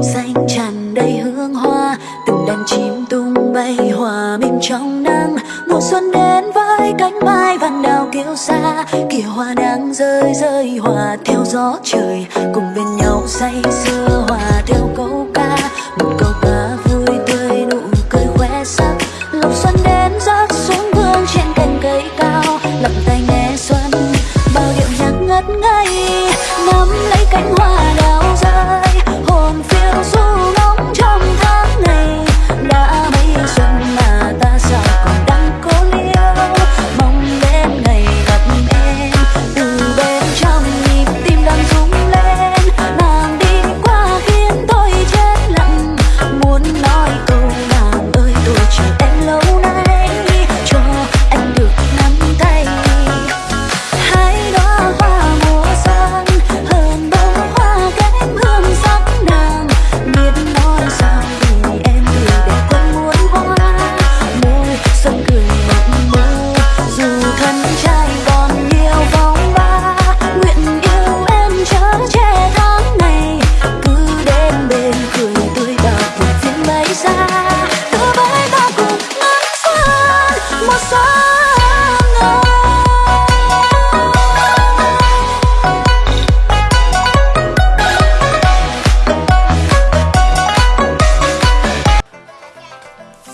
xanh tràn đầy hương hoa, từng đàn chim tung bay hòa mình trong nắng mùa xuân đến với cánh mai vàng đào kêu xa kìa hoa đang rơi rơi, hòa theo gió trời. Cùng bên nhau say sưa, hòa theo câu ca, một câu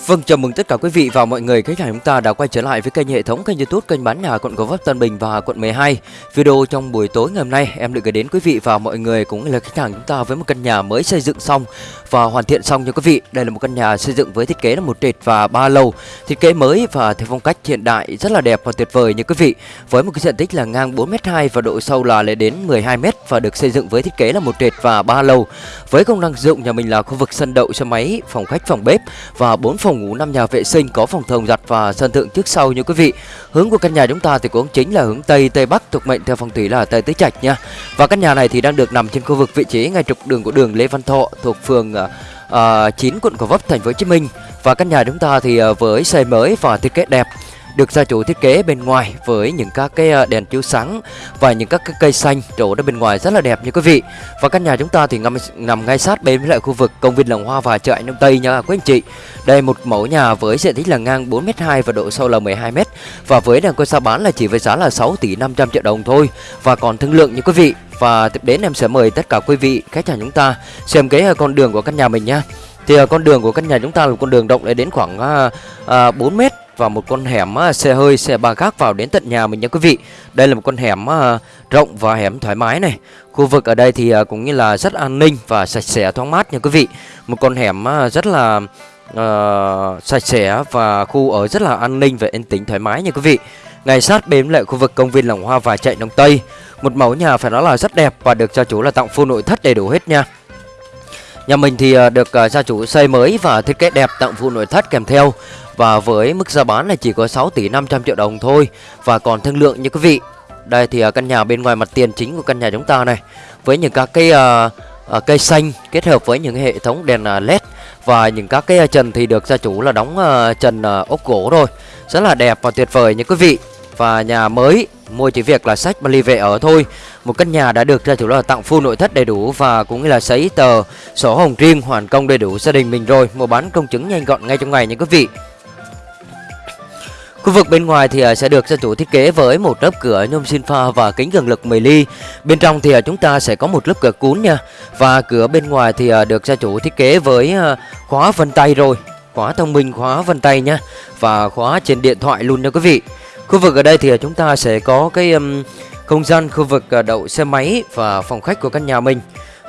Vâng, chào mừng tất cả quý vị và mọi người khách hàng chúng ta đã quay trở lại với kênh hệ thống kênh YouTube kênh bán nhà quận Gò Vấp Tân Bình và quận 12. Video trong buổi tối ngày hôm nay em được gửi đến quý vị và mọi người cũng là khách hàng chúng ta với một căn nhà mới xây dựng xong và hoàn thiện xong nha quý vị. Đây là một căn nhà xây dựng với thiết kế là một trệt và ba lầu, thiết kế mới và theo phong cách hiện đại rất là đẹp và tuyệt vời nha quý vị. Với một cái diện tích là ngang 4m2 và độ sâu là lên đến 12m và được xây dựng với thiết kế là một trệt và ba lầu. Với công năng dụng nhà mình là khu vực sân đậu xe máy, phòng khách, phòng bếp và 4 phòng ngủ, 5 nhà vệ sinh có phòng thồng giặt và sân thượng trước sau như quý vị. Hướng của căn nhà chúng ta thì cũng chính là hướng tây tây bắc thuộc mệnh theo phong thủy là tây tứ trạch nha. Và căn nhà này thì đang được nằm trên khu vực vị trí ngay trục đường của đường Lê Văn Thọ thuộc phường à, à, uh, 9 quận Gò Vấp thành phố Hồ Chí Minh. Và căn nhà chúng ta thì uh, với xây mới và thiết kế đẹp được gia chủ thiết kế bên ngoài với những các cái ờ, đèn chiếu sáng và những các cái cây xanh trổ ra bên ngoài rất là đẹp như quý vị. Và căn nhà chúng ta thì nằm, nằm ngay sát bên với lại khu vực công viên Làng Hoa và chợ Anh Đông Tây nha quý anh chị. Đây một mẫu nhà với diện tích là ngang 4m2 và độ sâu là 12m và với đàn cơ sao bán là chỉ với giá là 6 tỷ 500 triệu đồng thôi và còn thương lượng như quý vị. Và tiếp đến em sẽ mời tất cả quý vị khách hàng chúng ta xem cái ờ, con đường của căn nhà mình nha. Thì ờ, con đường của căn nhà chúng ta là con đường rộng đến khoảng uh, uh, 4 mét và một con hẻm xe hơi xe ba gác vào đến tận nhà mình nha quý vị. Đây là một con hẻm rộng và hẻm thoải mái này. Khu vực ở đây thì à, cũng như là rất an ninh và sạch sẽ thoáng mát nha quý vị. Một con hẻm rất là uh, sạch sẽ và khu ở rất là an ninh và yên tĩnh thoải mái nha quý vị. Ngay sát bên lại khu vực công viên Làng Hoa và chạy Đông Tây. Một mẫu nhà phải nói là rất đẹp và được gia chủ là tặng full nội thất đầy đủ hết nha. Nhà mình thì ờ, được ờ, gia chủ xây mới và thiết kế đẹp tặng phụ nội thất kèm theo. Và với mức giá bán là chỉ có 6 tỷ 500 triệu đồng thôi. Và còn thương lượng như quý vị. Đây thì ờ, căn nhà bên ngoài mặt tiền chính của căn nhà chúng ta này. Với những các cái uh, cây xanh kết hợp với những hệ thống đèn led và những các cái trần thì được gia chủ là đóng uh, trần uh, ốp gỗ rồi rất là đẹp và tuyệt vời như quý vị và nhà mới mua chỉ việc là sách và ly về ở thôi một căn nhà đã được gia chủ là tặng full nội thất đầy đủ và cũng như là giấy tờ sổ hồng riêng hoàn công đầy đủ gia đình mình rồi mua bán công chứng nhanh gọn ngay trong ngày nha quý vị Khu vực bên ngoài thì à, sẽ được gia chủ thiết kế với một lớp cửa nhôm xin pha và kính cường lực 10 ly. Bên trong thì à, chúng ta sẽ có một lớp cửa cuốn nha. Và cửa bên ngoài thì à, được gia chủ thiết kế với khóa vân tay rồi. Khóa thông minh, khóa vân tay nha. Và khóa trên điện thoại luôn nha quý vị. Khu vực ở đây thì chúng ta sẽ có cái um, không gian khu vực à, đậu xe máy và phòng khách của căn nhà mình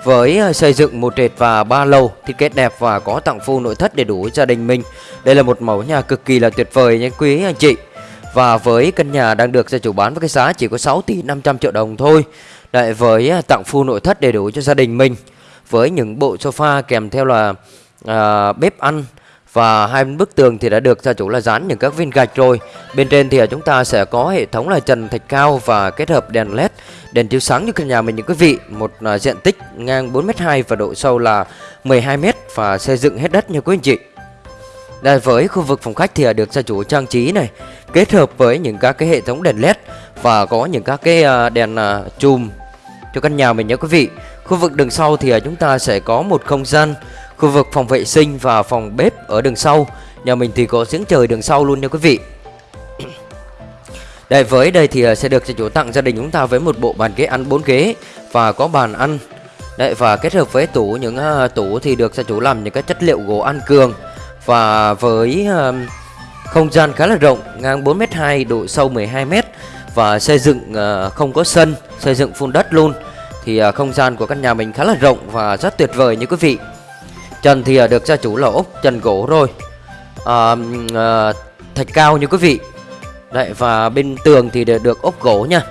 với à, xây dựng một trệt và ba lầu thiết kế đẹp và có tặng full nội thất đầy đủ gia đình mình. Đây là một mẫu nhà cực kỳ là tuyệt vời nha quý anh chị. Và với căn nhà đang được gia chủ bán với cái giá chỉ có 6 tỷ 500 triệu đồng thôi. Lại với à, tặng full nội thất đầy đủ cho gia đình mình với những bộ sofa kèm theo là à, bếp ăn và hai bức tường thì đã được gia chủ là dán những các viên gạch rồi. Bên trên thì à, chúng ta sẽ có hệ thống là trần thạch cao và kết hợp đèn led, đèn chiếu sáng như căn nhà mình những quý vị. Một à, diện tích ngang 4m2 và độ sâu là 12m và xây dựng hết đất như quý anh chị. Đây với khu vực phòng khách thì à, được gia chủ trang trí này kết hợp với những các cái hệ thống đèn led và có những các cái đèn chùm cho căn nhà mình nhé quý vị. Khu vực đường sau thì chúng ta sẽ có một không gian khu vực phòng vệ sinh và phòng bếp ở đường sau. Nhà mình thì có giếng trời đường sau luôn nha quý vị. Đây với đây thì à, sẽ được cho chủ tặng gia đình chúng ta với một bộ bàn ghế ăn 4 ghế và có bàn ăn. Đấy và kết hợp với tủ những uh, tủ thì được gia chủ làm những cái chất liệu gỗ ăn cường và với uh, không gian khá là rộng, ngang 4m2, độ sâu 12m và xây dựng uh, không có sân, xây dựng phun đất luôn. Thì uh, không gian của căn nhà mình khá là rộng và rất tuyệt vời như quý vị. Trần thì à, được gia chủ là ốp trần gỗ rồi. à, à, thạch cao như quý vị. Đấy và bên tường thì được ốp gỗ nha.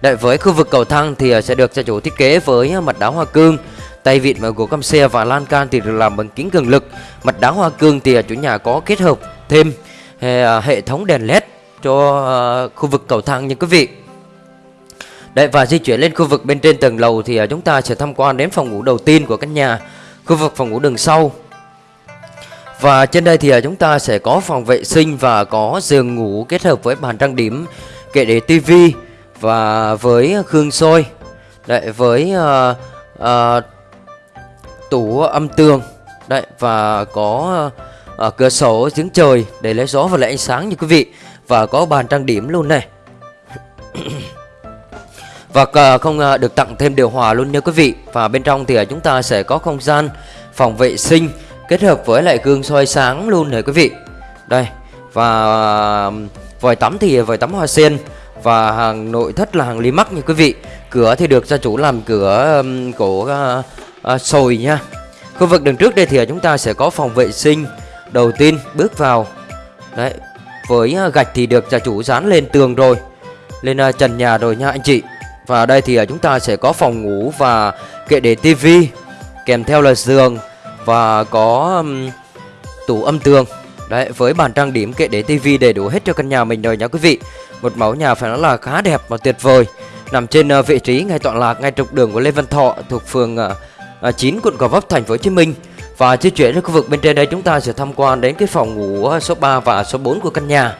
Đấy với khu vực cầu thang thì à, sẽ được gia chủ thiết kế với à, mặt đá hoa cương Tay vịn và gỗ căm xe và lan can thì được làm bằng kính cường lực. Mặt đá hoa cương thì chủ nhà có kết hợp thêm hệ thống đèn led cho khu vực cầu thang như quý vị. Đấy và di chuyển lên khu vực bên trên tầng lầu thì chúng ta sẽ tham quan đến phòng ngủ đầu tiên của căn nhà, khu vực phòng ngủ đường sau. Và trên đây thì à, chúng ta sẽ có phòng vệ sinh và có giường ngủ kết hợp với bàn trang điểm, kệ để tivi và với khương soi. Đấy với uh, uh, tủ âm tường đấy và có uh, cửa sổ giếng trời để lấy gió và lấy ánh sáng như quý vị và có bàn trang điểm luôn này và ờ, không ờ, được tặng thêm điều hòa luôn nha quý vị. Và bên trong thì ờ, chúng ta sẽ có không gian phòng vệ sinh kết hợp với lại gương soi sáng luôn này quý vị. Đây và vòi tắm thì vòi tắm hoa sen và hàng nội thất là hàng ly nha quý vị. Cửa thì được gia chủ làm cửa um, của uh, sồi nha. Khu vực đường trước đây thì chúng ta sẽ có phòng vệ sinh Đầu tiên bước vào. Đấy Với gạch thì được gia chủ dán lên tường rồi Lên uh, trần nhà rồi nha anh chị. Và đây thì à, chúng ta sẽ có phòng ngủ và kệ để tivi Kèm theo là giường Và có um, tủ âm tường Đấy với bàn trang điểm kệ để tivi đầy đủ hết cho căn nhà mình rồi nha quý vị Một mẫu nhà phải nói là khá đẹp và tuyệt vời Nằm trên uh, vị trí ngay tọa lạc ngay trục đường của Lê Văn Thọ thuộc phường à, uh, 9 quận Gò Vấp thành phố Hồ Chí Minh. Và di chuyển đến khu vực bên trên đây chúng ta sẽ tham quan đến cái phòng ngủ số 3 và số 4 của căn nhà.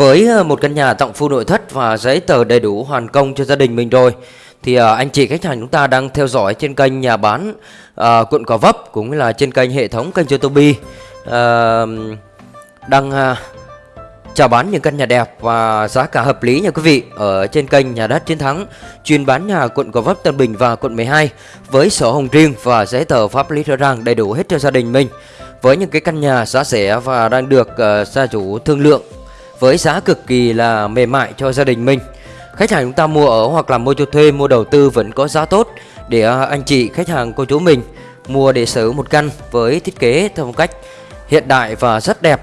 Với ờ, một căn nhà tặng full nội thất và giấy tờ đầy đủ hoàn công cho gia đình mình rồi thì ờ, anh chị khách hàng chúng ta đang theo dõi trên kênh nhà bán à, quận Gò Vấp cũng là trên kênh hệ thống kênh YouTube à, đang à, chào bán những căn nhà đẹp và giá cả hợp lý nha quý vị. Ở trên kênh nhà đất chiến thắng chuyên bán nhà quận Gò Vấp Tân Bình và quận 12 với sổ hồng riêng và giấy tờ pháp lý rõ ràng đầy đủ hết cho gia đình mình. Với những cái căn nhà giá rẻ và đang được uh, gia chủ thương lượng với giá cực kỳ là mềm mại cho gia đình mình khách hàng chúng ta mua ở hoặc là mua cho thuê mua đầu tư vẫn có giá tốt để à, anh chị khách hàng cô chú mình mua để sở hữu một căn với thiết kế theo một cách hiện đại và rất đẹp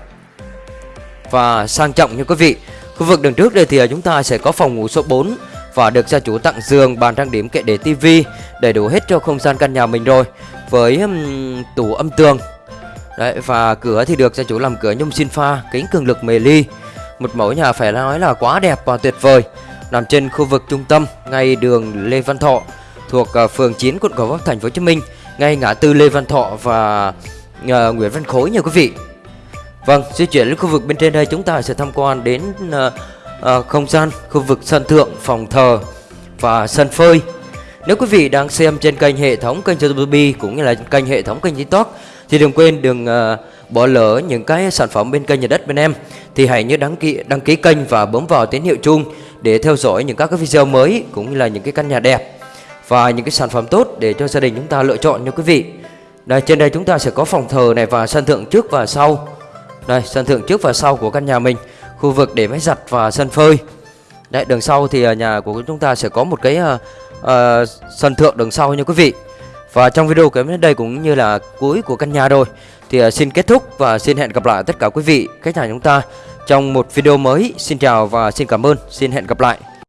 và sang trọng như quý vị. Khu vực đường trước đây thì à, chúng ta sẽ có phòng ngủ số 4 và được gia chủ tặng giường, bàn trang điểm, kệ để tivi đầy đủ hết cho không gian căn nhà mình rồi với um, tủ âm tường. Đấy và cửa thì được gia chủ làm cửa nhôm xin pha, kính cường lực mề ly. Một mẫu nhà phải nói là quá đẹp và tuyệt vời. Nằm trên khu vực trung tâm ngay đường Lê Văn Thọ thuộc ờ, phường 9 quận Gò Vấp thành phố Hồ Chí Minh, ngay ngã tư Lê Văn Thọ và uh, Nguyễn Văn Khối nha quý vị. Vâng, di chuyển đến khu vực bên trên đây chúng ta sẽ tham quan đến uh, uh, không gian khu vực sân thượng, phòng thờ và sân phơi. Nếu quý vị đang xem trên kênh hệ thống kênh YouTube cũng như là kênh hệ thống kênh TikTok thì đừng quên đừng uh, bỏ lỡ những cái sản phẩm bên kênh nhà đất bên em thì hãy nhớ đăng ký đăng ký kênh và bấm vào tín hiệu chuông để theo dõi những các cái video mới cũng như là những cái căn nhà đẹp và những cái sản phẩm tốt để cho gia đình chúng ta lựa chọn nha quý vị. Đây trên đây chúng ta sẽ có phòng thờ này và sân thượng trước và sau. Đây sân thượng trước và sau của căn nhà mình Khu vực để máy giặt và sân phơi Đấy đường sau thì à, nhà của chúng ta sẽ có một cái uh, uh, sân thượng đường sau nha quý vị Và trong video của đến đây cũng như là cuối của căn nhà rồi thì à, xin kết thúc và xin hẹn gặp lại tất cả quý vị, khách hàng chúng ta Trong một video mới. Xin chào và xin cảm ơn. Xin hẹn gặp lại.